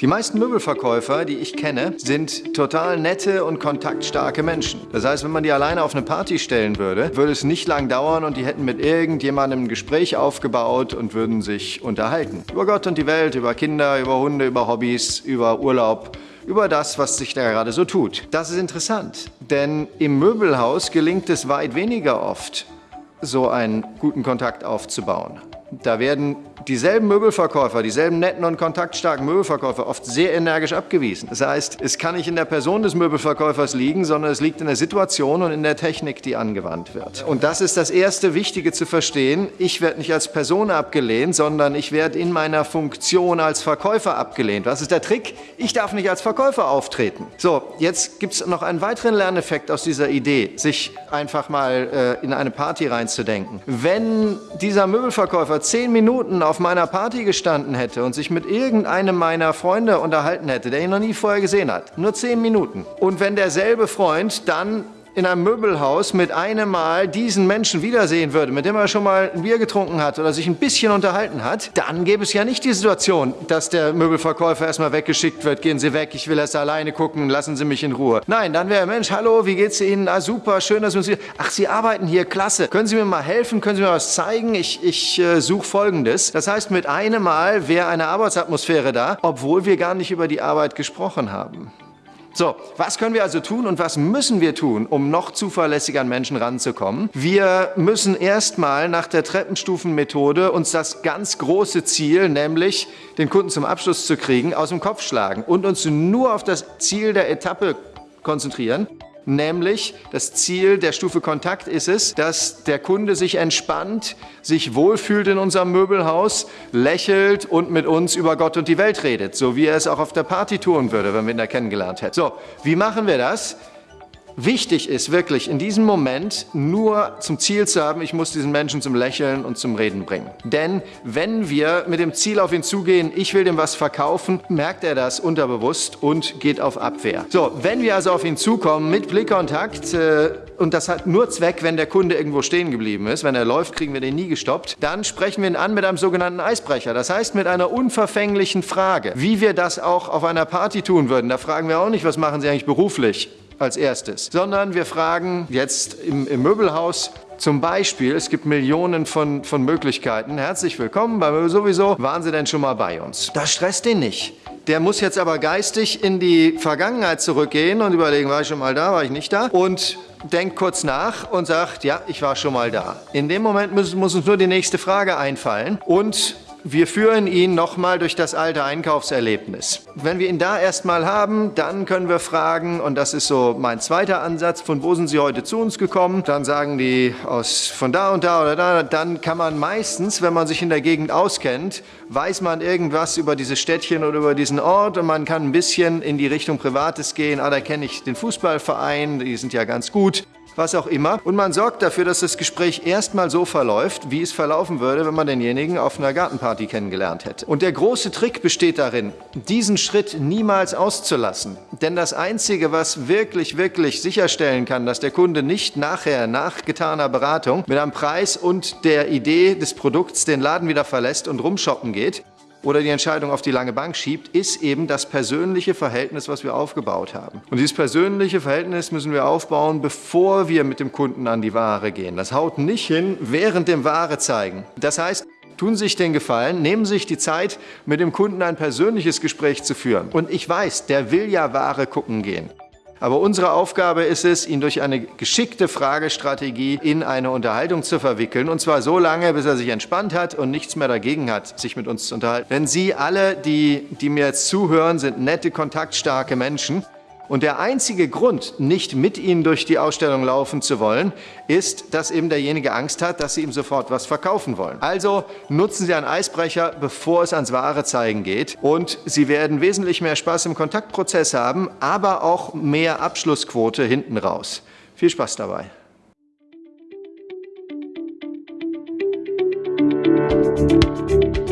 Die meisten Möbelverkäufer, die ich kenne, sind total nette und kontaktstarke Menschen. Das heißt, wenn man die alleine auf eine Party stellen würde, würde es nicht lang dauern und die hätten mit irgendjemandem ein Gespräch aufgebaut und würden sich unterhalten. Über Gott und die Welt, über Kinder, über Hunde, über Hobbys, über Urlaub, über das, was sich da gerade so tut. Das ist interessant, denn im Möbelhaus gelingt es weit weniger oft, so einen guten Kontakt aufzubauen. Da werden dieselben Möbelverkäufer, dieselben netten und kontaktstarken Möbelverkäufer oft sehr energisch abgewiesen. Das heißt, es kann nicht in der Person des Möbelverkäufers liegen, sondern es liegt in der Situation und in der Technik, die angewandt wird. Und das ist das erste Wichtige zu verstehen. Ich werde nicht als Person abgelehnt, sondern ich werde in meiner Funktion als Verkäufer abgelehnt. Was ist der Trick? Ich darf nicht als Verkäufer auftreten. So, jetzt gibt es noch einen weiteren Lerneffekt aus dieser Idee, sich einfach mal äh, in eine Party reinzudenken. Wenn dieser Möbelverkäufer zehn Minuten auf meiner Party gestanden hätte und sich mit irgendeinem meiner Freunde unterhalten hätte, der ihn noch nie vorher gesehen hat, nur zehn Minuten, und wenn derselbe Freund dann in einem Möbelhaus mit einem Mal diesen Menschen wiedersehen würde, mit dem er schon mal ein Bier getrunken hat oder sich ein bisschen unterhalten hat, dann gäbe es ja nicht die Situation, dass der Möbelverkäufer erstmal weggeschickt wird, gehen Sie weg, ich will erst alleine gucken, lassen Sie mich in Ruhe. Nein, dann wäre, Mensch, hallo, wie geht's Ihnen? Ah, super, schön, dass wir uns hier... Ach, Sie arbeiten hier, klasse. Können Sie mir mal helfen? Können Sie mir was zeigen? Ich, ich äh, suche Folgendes. Das heißt, mit einem Mal wäre eine Arbeitsatmosphäre da, obwohl wir gar nicht über die Arbeit gesprochen haben. So, was können wir also tun und was müssen wir tun, um noch zuverlässiger an Menschen ranzukommen? Wir müssen erstmal nach der Treppenstufenmethode uns das ganz große Ziel, nämlich den Kunden zum Abschluss zu kriegen, aus dem Kopf schlagen und uns nur auf das Ziel der Etappe konzentrieren Nämlich das Ziel der Stufe Kontakt ist es, dass der Kunde sich entspannt, sich wohlfühlt in unserem Möbelhaus, lächelt und mit uns über Gott und die Welt redet, so wie er es auch auf der Party tun würde, wenn wir ihn da kennengelernt hätten. So, wie machen wir das? Wichtig ist wirklich in diesem Moment nur zum Ziel zu haben, ich muss diesen Menschen zum Lächeln und zum Reden bringen. Denn wenn wir mit dem Ziel auf ihn zugehen, ich will dem was verkaufen, merkt er das unterbewusst und geht auf Abwehr. So, wenn wir also auf ihn zukommen mit Blickkontakt, äh, und das hat nur Zweck, wenn der Kunde irgendwo stehen geblieben ist, wenn er läuft, kriegen wir den nie gestoppt, dann sprechen wir ihn an mit einem sogenannten Eisbrecher. Das heißt mit einer unverfänglichen Frage, wie wir das auch auf einer Party tun würden. Da fragen wir auch nicht, was machen Sie eigentlich beruflich? Als erstes, sondern wir fragen jetzt im, im Möbelhaus, zum Beispiel, es gibt Millionen von, von Möglichkeiten. Herzlich willkommen bei Möbel sowieso. Waren Sie denn schon mal bei uns? Das stresst den nicht. Der muss jetzt aber geistig in die Vergangenheit zurückgehen und überlegen, war ich schon mal da, war ich nicht da? Und denkt kurz nach und sagt, ja, ich war schon mal da. In dem Moment muss, muss uns nur die nächste Frage einfallen und wir führen ihn nochmal durch das alte Einkaufserlebnis. Wenn wir ihn da erstmal haben, dann können wir fragen, und das ist so mein zweiter Ansatz, von wo sind Sie heute zu uns gekommen? Dann sagen die aus von da und da oder da. Dann kann man meistens, wenn man sich in der Gegend auskennt, weiß man irgendwas über dieses Städtchen oder über diesen Ort und man kann ein bisschen in die Richtung Privates gehen. Ah, da kenne ich den Fußballverein, die sind ja ganz gut was auch immer. Und man sorgt dafür, dass das Gespräch erstmal so verläuft, wie es verlaufen würde, wenn man denjenigen auf einer Gartenparty kennengelernt hätte. Und der große Trick besteht darin, diesen Schritt niemals auszulassen. Denn das Einzige, was wirklich, wirklich sicherstellen kann, dass der Kunde nicht nachher, nach getaner Beratung, mit einem Preis und der Idee des Produkts den Laden wieder verlässt und rumshoppen geht, oder die Entscheidung auf die lange Bank schiebt, ist eben das persönliche Verhältnis, was wir aufgebaut haben. Und dieses persönliche Verhältnis müssen wir aufbauen, bevor wir mit dem Kunden an die Ware gehen. Das haut nicht hin während dem Ware zeigen. Das heißt, tun sich den Gefallen, nehmen sich die Zeit, mit dem Kunden ein persönliches Gespräch zu führen. Und ich weiß, der will ja Ware gucken gehen. Aber unsere Aufgabe ist es, ihn durch eine geschickte Fragestrategie in eine Unterhaltung zu verwickeln. Und zwar so lange, bis er sich entspannt hat und nichts mehr dagegen hat, sich mit uns zu unterhalten. Denn Sie alle, die, die mir jetzt zuhören, sind nette, kontaktstarke Menschen. Und der einzige Grund, nicht mit Ihnen durch die Ausstellung laufen zu wollen, ist, dass eben derjenige Angst hat, dass Sie ihm sofort was verkaufen wollen. Also nutzen Sie einen Eisbrecher, bevor es ans wahre Zeigen geht. Und Sie werden wesentlich mehr Spaß im Kontaktprozess haben, aber auch mehr Abschlussquote hinten raus. Viel Spaß dabei. Musik